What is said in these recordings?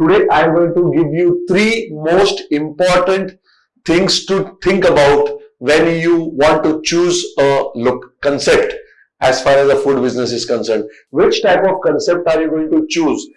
Today I am going to give you three most important things to think about when you want to choose a look concept as far as the food business is concerned. Which type of concept are you going to choose?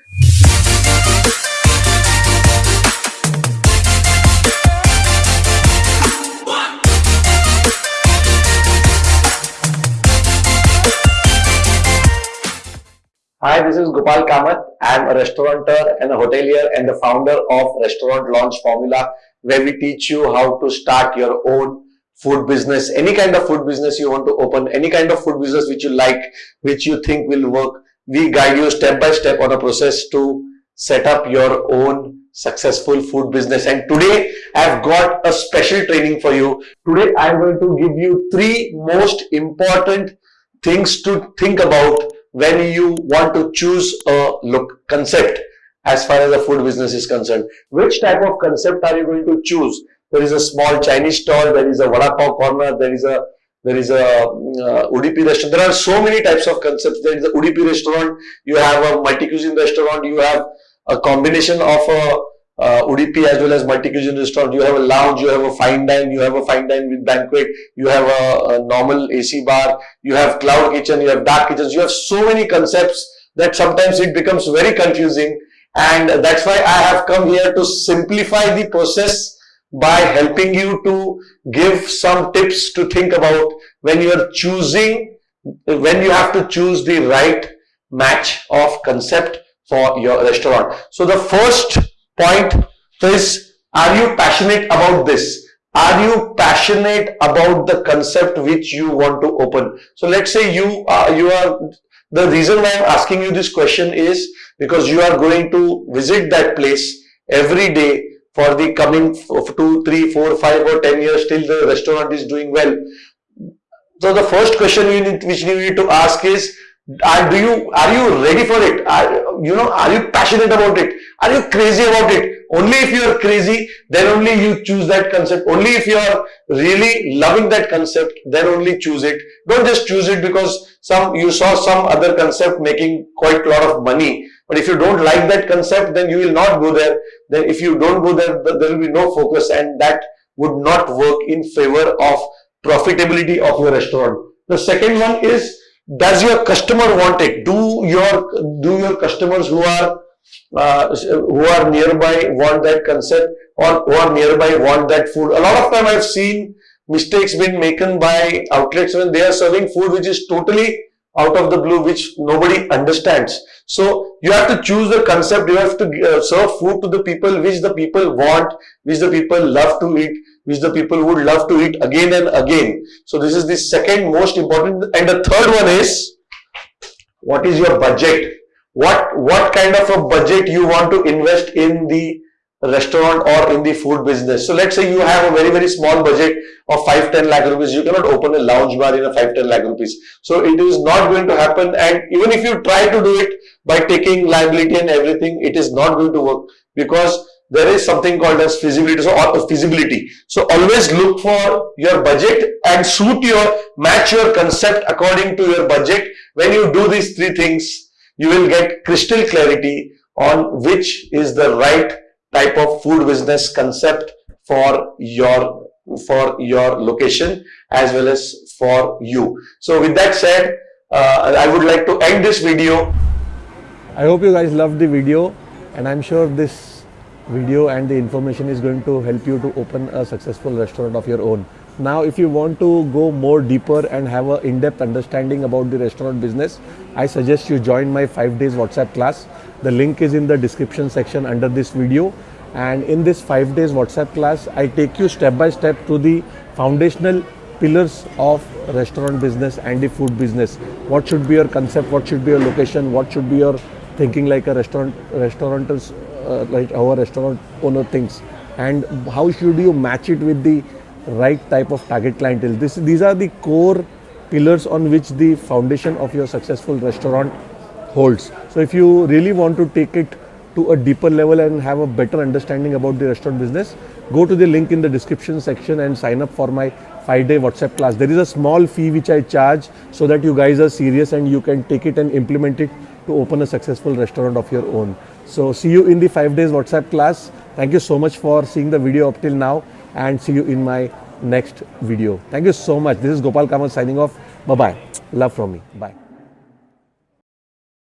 Hi, this is Gopal Kamath. I am a restaurateur and a hotelier and the founder of Restaurant Launch Formula where we teach you how to start your own food business, any kind of food business you want to open, any kind of food business which you like, which you think will work. We guide you step by step on a process to set up your own successful food business. And today I've got a special training for you. Today I'm going to give you three most important things to think about when you want to choose a look concept as far as the food business is concerned. Which type of concept are you going to choose? There is a small Chinese stall, there is a vada pav corner, there is a there is a uh, Udupi restaurant. There are so many types of concepts. There is a Udupi restaurant, you have a multi-cuisine restaurant, you have a combination of a uh, as well as multi-cuisine restaurant. You have a lounge, you have a fine dine, you have a fine dine with banquet, you have a, a normal AC bar, you have cloud kitchen, you have dark kitchens. You have so many concepts that sometimes it becomes very confusing. And that's why I have come here to simplify the process by helping you to give some tips to think about when you are choosing, when you have to choose the right match of concept for your restaurant. So the first point is are you passionate about this? Are you passionate about the concept which you want to open? So let's say you are you are the reason why i'm asking you this question is because you are going to visit that place every day for the coming two three four five or ten years till the restaurant is doing well. So the first question you need which you need to ask is are do you are you ready for it? Are you know are you passionate about it are you crazy about it? Only if you are crazy then only you choose that concept. Only if you are really loving that concept then only choose it. Don't just choose it because some you saw some other concept making quite a lot of money. But if you don't like that concept then you will not go there. Then if you don't go there there will be no focus and that would not work in favor of profitability of your restaurant. The second one is does your customer want it? Do your do your customers who are uh, who are nearby want that concept or who are nearby want that food a lot of time i've seen mistakes being made by outlets when they are serving food which is totally out of the blue which nobody understands so you have to choose the concept you have to uh, serve food to the people which the people want which the people love to eat which the people would love to eat again and again. So this is the second most important. And the third one is, what is your budget? What, what kind of a budget you want to invest in the restaurant or in the food business. So let's say you have a very, very small budget of 5, 10 lakh rupees. You cannot open a lounge bar in a 5, 10 lakh rupees. So it is not going to happen. And even if you try to do it by taking liability and everything, it is not going to work because there is something called as feasibility so or uh, feasibility so always look for your budget and suit your match your concept according to your budget when you do these three things you will get crystal clarity on which is the right type of food business concept for your for your location as well as for you so with that said uh, i would like to end this video i hope you guys loved the video and i'm sure this video and the information is going to help you to open a successful restaurant of your own. Now, if you want to go more deeper and have an in-depth understanding about the restaurant business, I suggest you join my 5 days WhatsApp class. The link is in the description section under this video. And in this 5 days WhatsApp class, I take you step by step to the foundational pillars of restaurant business and the food business. What should be your concept? What should be your location? What should be your thinking like a restaurant restaurant's uh, like our restaurant owner thinks and how should you match it with the right type of target clientele. This these are the core pillars on which the foundation of your successful restaurant holds. So if you really want to take it to a deeper level and have a better understanding about the restaurant business go to the link in the description section and sign up for my 5 day whatsapp class. There is a small fee which i charge so that you guys are serious and you can take it and implement it to open a successful restaurant of your own. So see you in the five days WhatsApp class. Thank you so much for seeing the video up till now and see you in my next video. Thank you so much. This is Gopal Kamath signing off. Bye bye. Love from me. Bye.